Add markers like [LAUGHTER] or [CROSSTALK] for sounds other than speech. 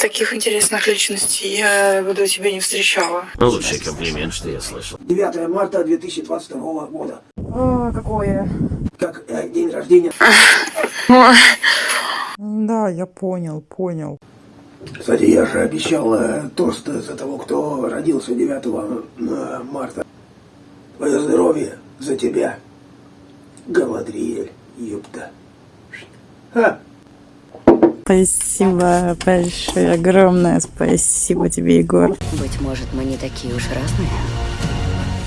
Таких интересных личностей я бы до тебя не встречала. Лучший комплимент, что я слышал. 9 марта 2022 года. О, какое? Как э, день рождения. [LAUGHS] Да, я понял, понял. Кстати, я же обещал э, тост за того, кто родился 9 э, марта. Твое здоровье за тебя. Галадриэль, ёпта. Ха! Спасибо большое, огромное спасибо тебе, Егор. Быть может, мы не такие уж разные.